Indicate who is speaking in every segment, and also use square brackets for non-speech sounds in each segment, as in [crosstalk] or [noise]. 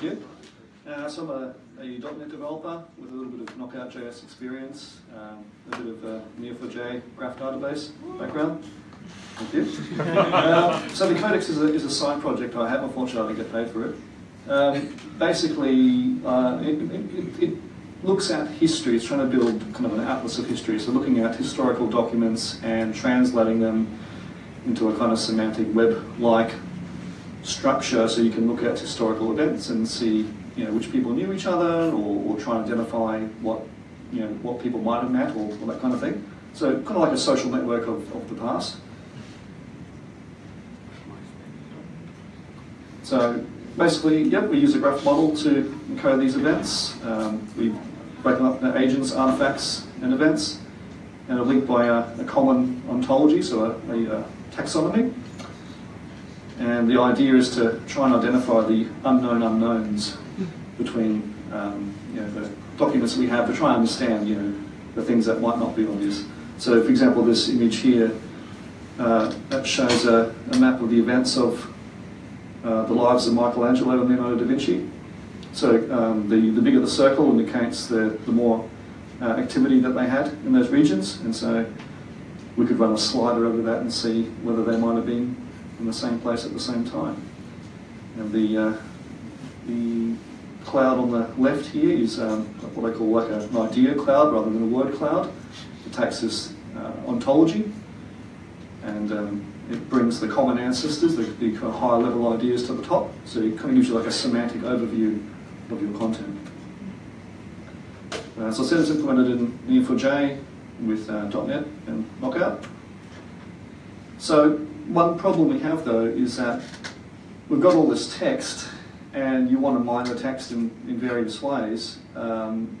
Speaker 1: You. Uh, so I'm a, a .NET developer with a little bit of Knockout.js experience, um, a bit of uh, Neo4j graph database background. Thank you. uh, so the Codex is a, is a side project I have. Unfortunately, I didn't get paid for it. Um, basically, uh, it, it, it, looks at history. It's trying to build kind of an atlas of history. So looking at historical documents and translating them into a kind of semantic web-like structure so you can look at historical events and see you know, which people knew each other or, or try and identify what, you know, what people might have met or, or that kind of thing. So kind of like a social network of, of the past. So basically, yep, we use a graph model to encode these events. Um, we break them up into agents, artifacts, and events, and are linked by a, a common ontology, so a, a, a, taxonomy. And the idea is to try and identify the unknown unknowns between um, you know, the documents that we have to try and understand you know, the things that might not be obvious. So for example, this image here, uh, that shows a, a map of the events of uh, the lives of Michelangelo and Leonardo da Vinci. So um, the, the bigger the circle indicates the, the more uh, activity that they had in those regions. And so we could run a slider over that and see whether they might have been in the same place at the same time. And the, uh, the cloud on the left here is um, what I call like an idea cloud rather than a word cloud. It takes this uh, ontology and um, it brings the common ancestors, the, the higher level ideas to the top. So it kind of gives you like a semantic overview of your content. Uh, so I said it's implemented in Neo4j with uh, .NET and Knockout. So one problem we have though is that we've got all this text and you want to mine the text in, in various ways. Um,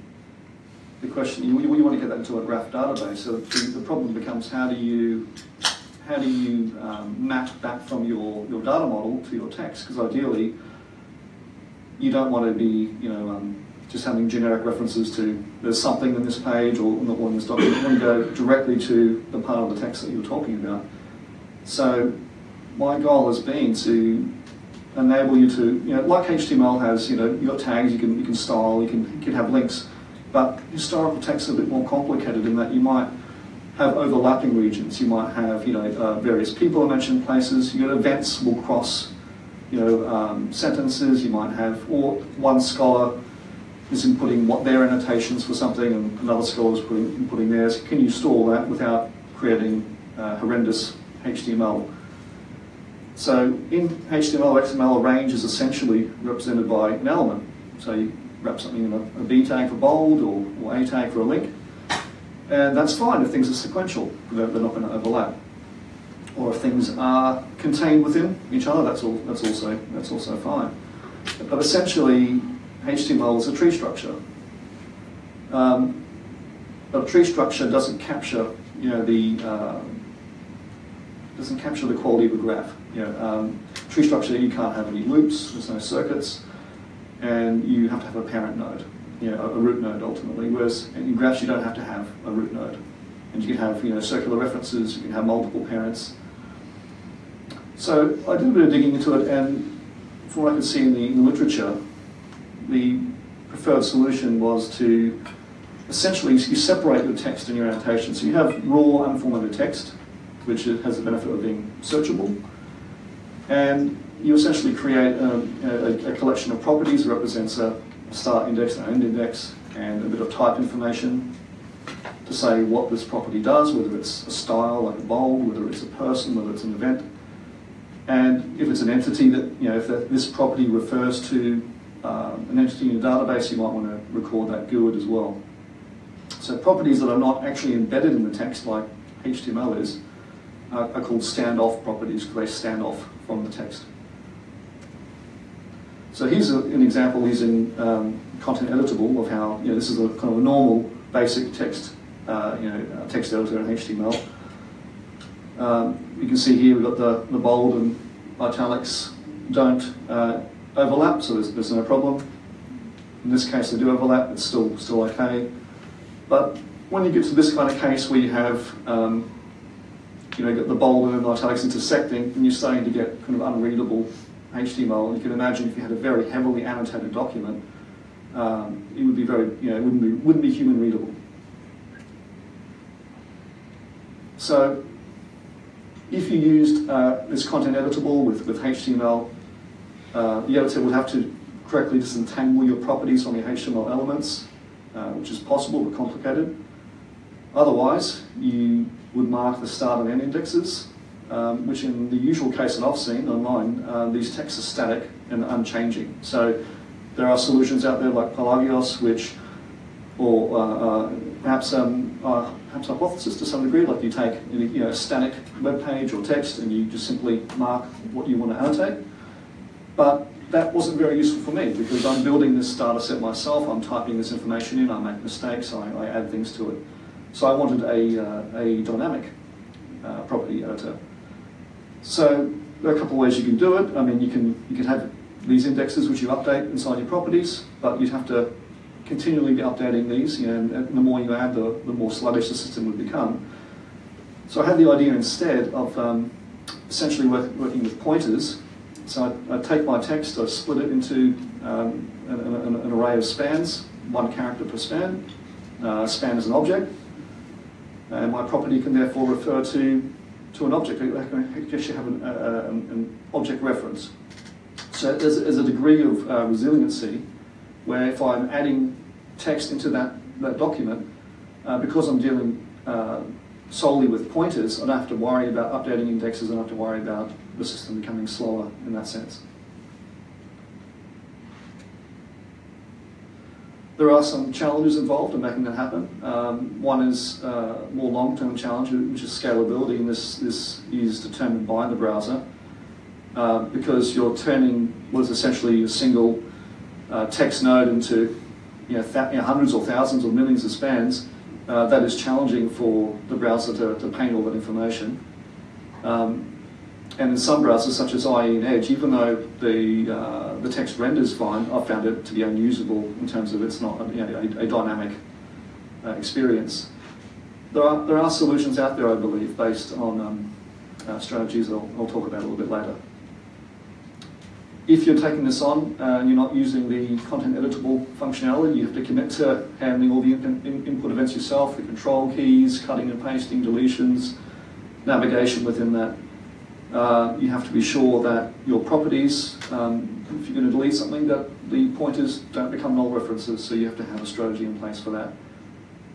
Speaker 1: the question, you, you, want to get that into a graph database, so the, the problem becomes how do you how do you um, map back from your, your data model to your text? Because ideally, you don't want to be, you know, um, just having generic references to there's something in this page or or in this document. You want to go directly to the part of the text that you're talking about. So my goal has been to enable you to, you know, like HTML has, you know, you've got tags, you can, you can style, you can, you can have links, but historical text is a bit more complicated in that you might have overlapping regions. You might have, you know, uh, various people are mentioned places. You know, events will cross, you know, um, sentences. You might have, or one scholar is inputting what their annotations for something, and another scholar is putting, inputting theirs. Can you store that without creating uh, horrendous HTML? So in HTML XML, a range is essentially represented by an element. So you wrap something in a, a B tag for bold or, or A tag for a link. And that's fine if things are sequential, they're, they're not going to overlap. Or if things are contained within each other, that's, all, that's, also, that's also fine. But essentially, HTML is a tree structure. Um, but a tree structure doesn't capture, you know, the uh, doesn't capture the quality of a graph. You know, um, tree structure, you can't have any loops, there's no circuits, and you have to have a parent node you know, a root node ultimately, whereas in graphs you don't have to have a root node. And you can have you know, circular references, you can have multiple parents. So I did a bit of digging into it and from what I could see in the, in the literature, the preferred solution was to essentially you separate your text and your annotation. So you have raw unformatted text, which has the benefit of being searchable, and you essentially create a, a, a collection of properties that represents a, start index and end index and a bit of type information to say what this property does, whether it's a style like a bold, whether it's a person, whether it's an event. And if it's an entity that, you know, if that, this property refers to um, an entity in a database, you might want to record that GUID as well. So properties that are not actually embedded in the text like HTML is are, are called standoff properties because they stand off from the text. So here's a, an example using um, content editable of how, you know, this is a kind of a normal basic text, uh, you know, uh, text editor in HTML. Um, you can see here we've got the, the bold and italics don't uh, overlap, so there's, there's no problem. In this case they do overlap, it's still, still okay. But when you get to this kind of case where you have um, you know, get the bold and italics intersecting, and you're starting to get kind of unreadable HTML. You can imagine if you had a very heavily annotated document, um, it would be very, you know, it wouldn't be, wouldn't be human readable. So if you used uh, this content editable with, with HTML, uh, the editor would have to correctly disentangle your properties from your HTML elements, uh, which is possible but complicated. Otherwise, you would mark the start and end indexes, um, which in the usual case that I've seen online, uh, these texts are static and unchanging. So there are solutions out there like Pelagios, which, or uh, uh, perhaps um, uh, perhaps hypothesis to some degree, like you take you know, a static web page or text and you just simply mark what you want to annotate. But that wasn't very useful for me because I'm building this data set myself, I'm typing this information in, I make mistakes, I, I add things to it. So I wanted a, uh, a dynamic uh, property editor. So there are a couple of ways you can do it. I mean, you can, you can have these indexes which you update inside your properties, but you'd have to continually be updating these, you know, and the more you add, the, the more sluggish the system would become. So I had the idea instead of um, essentially work, working with pointers. So I, I take my text, I split it into um, an, an, an, array of spans, one character per span. Uh, span is an object, and my property can therefore refer to, to an object. I guess you have an, uh, an object reference. So there's, there's a degree of uh, resiliency where if I'm adding text into that, that document, uh, because I'm dealing uh, solely with pointers, I don't have to worry about updating indexes, I don't have to worry about the system becoming slower in that sense. There are some challenges involved in making that happen. Um, one is uh, more long-term challenge, which is scalability, and this, this is determined by the browser. Uh, because you're turning what is essentially a single uh, text node into you know, you know, hundreds or thousands or millions of spans, uh, that is challenging for the browser to, to paint all that information. Um, and in some browsers, such as IE and Edge, even though the, uh, the text renders fine, I've found it to be unusable in terms of it's not you know, a, a, dynamic uh, experience. There are, there are solutions out there, I believe, based on um, uh, strategies I'll, I'll talk about a little bit later. If you're taking this on uh, and you're not using the content editable functionality, you have to commit to handling all the in in input events yourself, the control keys, cutting and pasting, deletions, navigation within that. Uh, you have to be sure that your properties, um, if you're going to delete something, that the pointers don't become null references, so you have to have a strategy in place for that.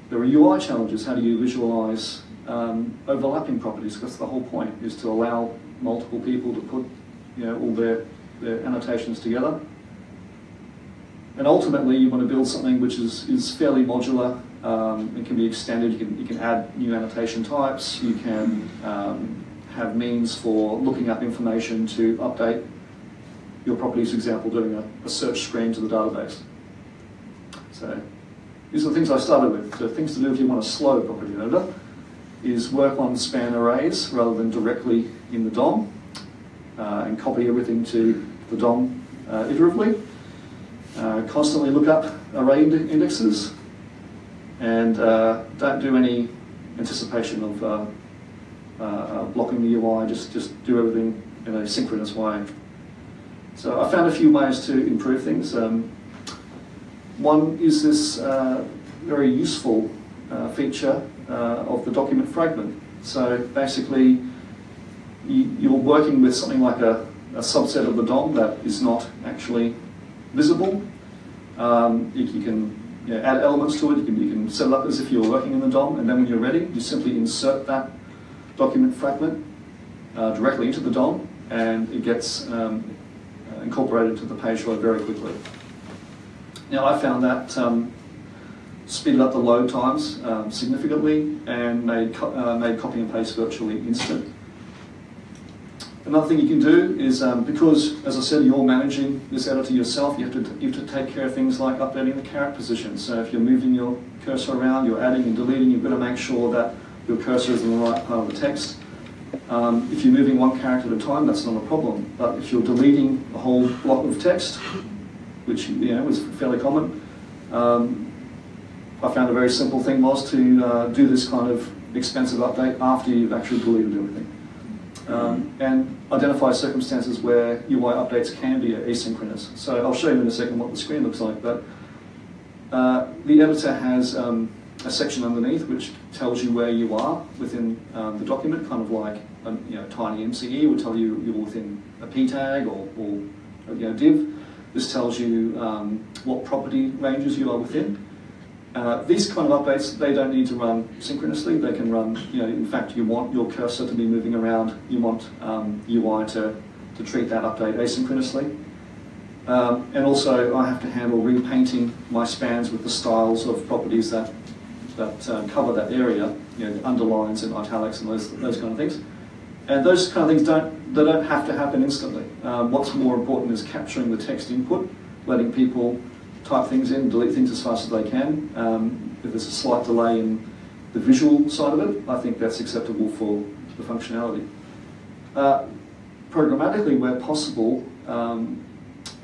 Speaker 1: There are UI challenges. How do you visualize um, overlapping properties? That's the whole point, is to allow multiple people to put you know, all their the annotations together. And ultimately, you want to build something which is, is fairly modular. Um, it can be extended. You can, you can add new annotation types. You can um, have means for looking up information to update your properties, example, doing a, a, search screen to the database. So these are the things I started with. The things to do if you want a slow property editor is work on span arrays rather than directly in the DOM uh, and copy everything to the DOM uh, iteratively. Uh, constantly look up array indexes and uh, don't do any anticipation of uh, uh, blocking the UI, just, just do everything in a synchronous way. So I found a few ways to improve things. Um, one is this very useful feature of the document fragment. So basically, you, are working with something like a, a, subset of the DOM that is not actually visible. Um, you, you, can you know, add elements to it, you can, you can set it up as if you're working in the DOM, and then when you're ready, you simply insert that document fragment uh, directly into the DOM, and it gets um, incorporated to the page load very quickly. Now I found that um, speeded up the load times um, significantly and made, co uh, made copy and paste virtually instant. Another thing you can do is, um, because, as I said, you're managing this editor yourself, you have, to, you have to take care of things like updating the caret position. So if you're moving your cursor around, you're adding and deleting, you've got to make sure that your cursor is in the right part of the text. Um, if you're moving one character at a time, that's not a problem. But if you're deleting a whole block of text, which you know is fairly common, um, I found a very simple thing was to uh, do this kind of expensive update after you've actually deleted everything. um, and identify circumstances where UI updates can be asynchronous. So I'll show you in a second what the screen looks like, but uh, the editor has um, a section underneath which tells you where you are within um, the document, kind of like a you know, TinyMCE will tell you you're within a p tag or, or you know, div. This tells you um, what property ranges you are within. Uh, these kind of updates, they don't need to run synchronously. They can run, you know, in fact, you want your cursor to be moving around. You want um, UI to, to treat that update asynchronously. Um, and also, I have to handle repainting my spans with the styles of properties that, that uh, cover that area, you know, underlines and italics and those, those kind of things. And those kind of things don't, they don't have to happen instantly. Um, what's more important is capturing the text input, letting people type things in, delete things as fast as they can. Um, if there's a slight delay in the visual side of it, I think that's acceptable for the functionality. Uh, programmatically, where possible, um,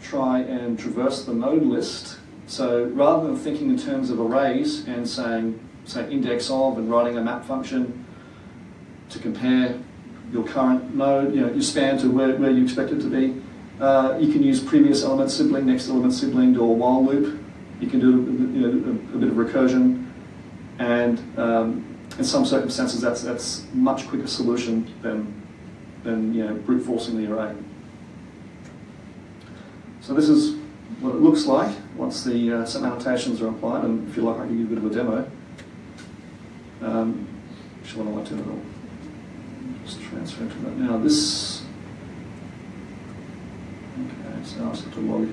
Speaker 1: try and traverse the node list. So rather than thinking in terms of arrays and saying, say, index of and writing a map function to compare your current node, you know, your span to where, where you expect it to be, uh, you can use previous element sibling, next element sibling, or while loop. You can do you know, a, a, bit of recursion, and um, in some circumstances, that's that's much quicker solution than than you know brute forcing the array. So this is what it looks like once the uh, some annotations are applied, and if you like, I can give you a bit of a demo. Um, actually, what I want to do, just transfer to that now. This Okay, so I'll have to log,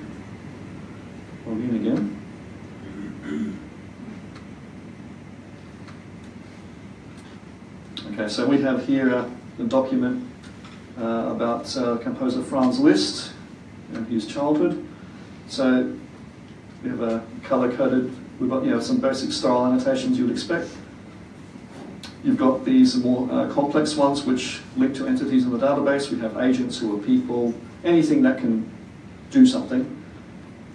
Speaker 1: log in again. Okay, so we have here a, a document uh, about uh, composer Franz Liszt and his childhood. So we have a color-coded, we've got you know some basic style annotations you would expect. You've got these more uh, complex ones which link to entities in the database. We have agents who are people, anything that can do something.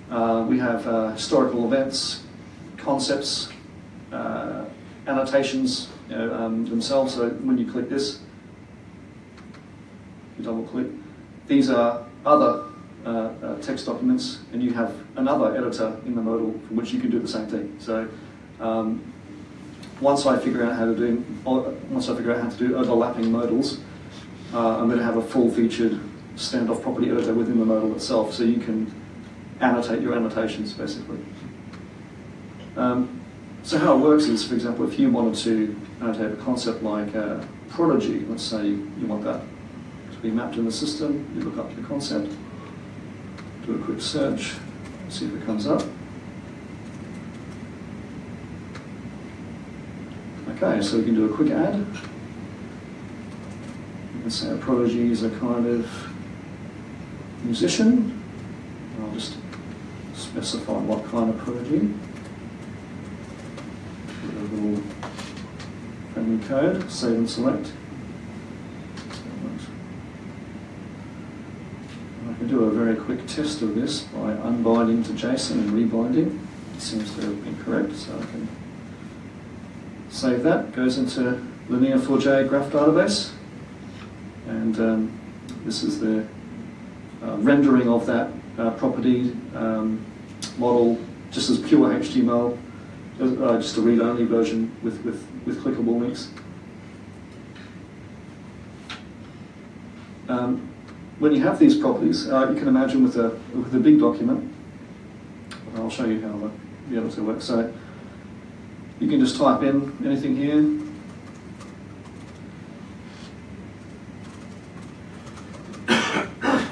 Speaker 1: Uh, we have uh, historical events, concepts, uh, annotations you know, um, themselves. So when you click this, you double click, these are other uh, uh, text documents, and you have another editor in the modal from which you can do the same thing. So um, once I figure out how to do, once I figure out how to do overlapping modals, uh, I'm going to have a full-featured standoff property editor within the modal itself, so you can annotate your annotations basically. Um, so how it works is, for example, if you wanted to annotate a concept like uh, prodigy, let's say you want that to be mapped in the system, you look up the concept, do a quick search, see if it comes up. Okay, so we can do a quick add. You can say prodigy is a kind of musician. I'll just specify what kind of prodigy. Put a little friendly code, save and select. I can do a very quick test of this by unbinding to JSON and rebinding. It seems to have been correct, so I can save that. Goes into Neo4j graph database, and um, this is the uh, rendering of that uh, property um, model just as pure HTML, uh, just a read-only version with, with, with clickable links. Um, when you have these properties, uh, you can imagine with a, with a big document, I'll show you how the, the editor works. So you can just type in anything here, [coughs]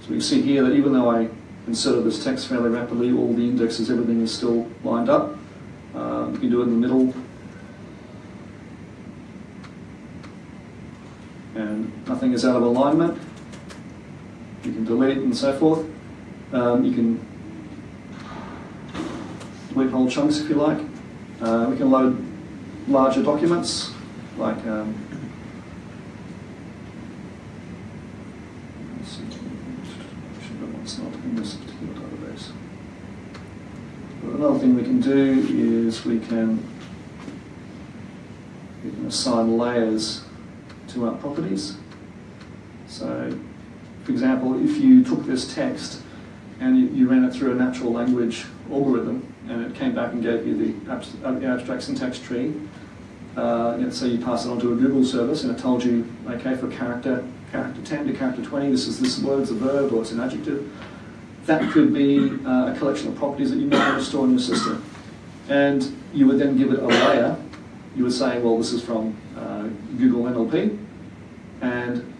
Speaker 1: So you see here that even though I inserted this text fairly rapidly, all the indexes, everything is still lined up. Um, you can do it in the middle. And nothing is out of alignment. You can delete and so forth. Um, you can delete whole chunks if you like. Uh, we can load larger documents like um, another thing we can do is we can, we can assign layers to our properties. So, for example, if you took this text and you, you ran it through a natural language algorithm and it came back and gave you the, abs- uh, abstract syntax tree, uh, let's say you pass it on to a Google service and it told you, okay, for character, character 10 to character 20, this is this word, it's a verb or it's an adjective. That could be uh, a collection of properties that you might want to store in your system. And you would then give it a layer. You would say, well, this is from uh, Google NLP. And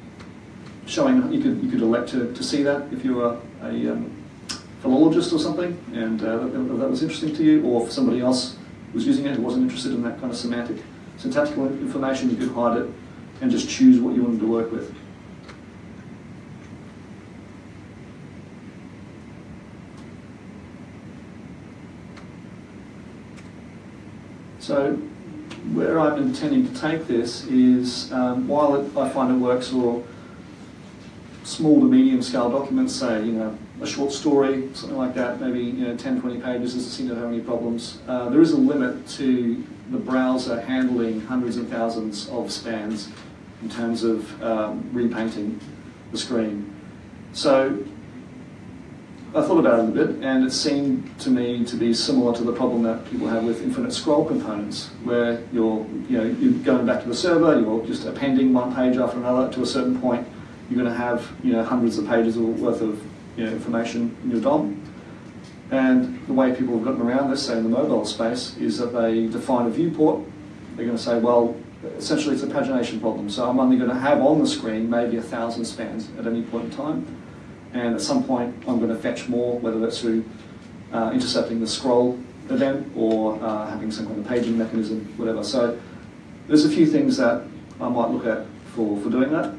Speaker 1: showing, you could, you could elect to, to see that if you were a um, philologist or something, and uh, that, that was interesting to you, or if somebody else was using it who wasn't interested in that kind of semantic, syntactical information, you could hide it and just choose what you wanted to work with. So where I'm intending to take this is, um, while it, I find it works for small to medium scale documents, say, you know, a short story, something like that, maybe you know, 10, 20 pages, doesn't seem to have any problems. Uh, there is a limit to the browser handling hundreds and thousands of spans in terms of um, repainting the screen. So I thought about it a bit, and it seemed to me to be similar to the problem that people have with infinite scroll components, where you're, you know, you're going back to the server, you're just appending one page after another. To a certain point, you're going to have, you know, hundreds of pages worth of you know, information in your DOM. And the way people have gotten around this, say in the mobile space, is that they define a viewport. They're going to say, well, essentially it's a pagination problem. So I'm only going to have on the screen maybe a thousand spans at any point in time. And at some point I'm going to fetch more, whether that's through uh, intercepting the scroll event or uh, having some kind of paging mechanism, whatever. So there's a few things that I might look at for, for doing that.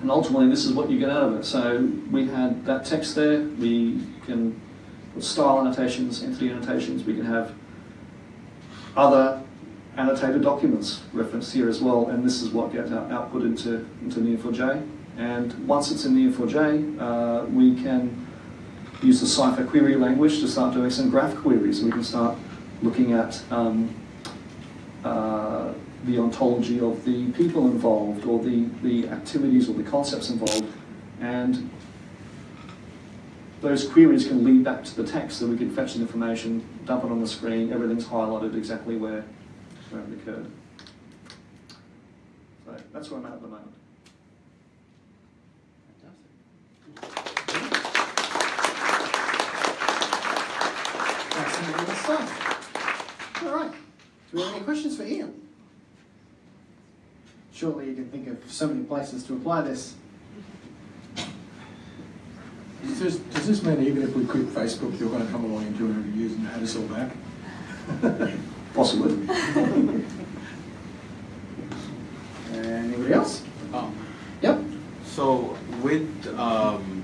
Speaker 1: And ultimately, this is what you get out of it. So we had that text there. We can put style annotations, entity annotations. We can have other annotated documents referenced here as well. And this is what gets out, output into, into Neo4j. And once it's in the Neo4j, uh, we can use the Cypher query language to start doing some graph queries. We can start looking at um, uh, the ontology of the people involved or the, the activities or the concepts involved. And those queries can lead back to the text so we can fetch the information, dump it on the screen, everything's highlighted exactly where, where it occurred. So that's where I'm at at the moment.
Speaker 2: That's some good stuff. All right. Do we have any questions for Ian? Surely you can think of so many places to apply this.
Speaker 3: Does this, does this mean even if we quit Facebook, you're going to come along in 200 years and add us all back? [laughs]
Speaker 1: Possibly.
Speaker 2: Anybody else?
Speaker 4: Um,
Speaker 2: Yep.
Speaker 4: So with, um,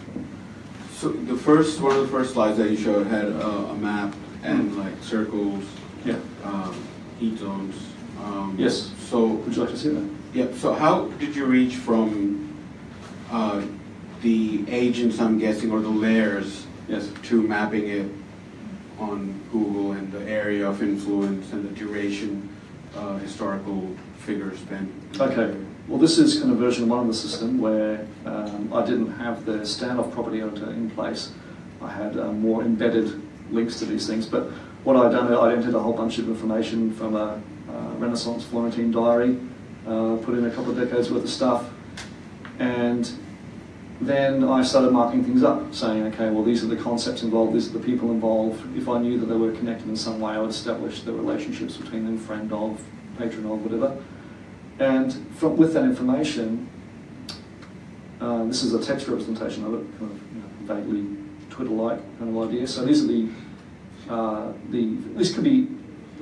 Speaker 4: so the first, one of the first slides that you showed had a, a map and like circles,
Speaker 1: Yeah.
Speaker 4: um, heat zones. Um,
Speaker 1: Yes.
Speaker 4: So,
Speaker 1: Would you like to see that?
Speaker 4: yeah, so how did you reach from, uh, the agents, I'm guessing, or the layers
Speaker 1: Yes.
Speaker 4: to mapping it on Google and the area of influence and the duration, uh, historical figures spent?
Speaker 1: Okay. Well, this is kind of version one of the system where um, I didn't have the standoff property editor in place. I had um, more embedded links to these things. But what I'd done, I'd entered a whole bunch of information from a, uh Renaissance Florentine diary, uh, put in a couple of decades worth of stuff, and then I started marking things up, saying, okay, well, these are the concepts involved, these are the people involved. If I knew that they were connected in some way, I would establish the relationships between them, friend of, patron of, whatever. And from, with that information, um, this is a text representation of it, kind of you know, vaguely Twitter-like kind of idea. So these are the, uh, the, this could be,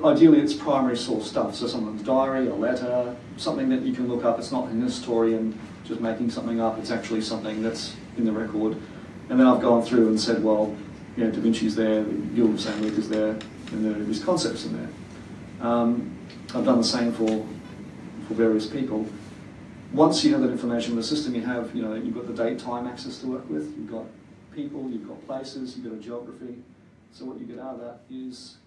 Speaker 1: ideally it's primary source stuff. So someone's diary, a letter, something that you can look up. It's not an historian just making something up. It's actually something that's in the record. And then I've gone through and said, well, you know, Da Vinci's there, the Guild of St. Luke is there, and there are these concepts in there. Um, I've done the same for, for various people. Once you have that information in the system, you have, you know, you've got the date time axis to work with, you've got people, you've got places, you've got a geography. So what you get out of that is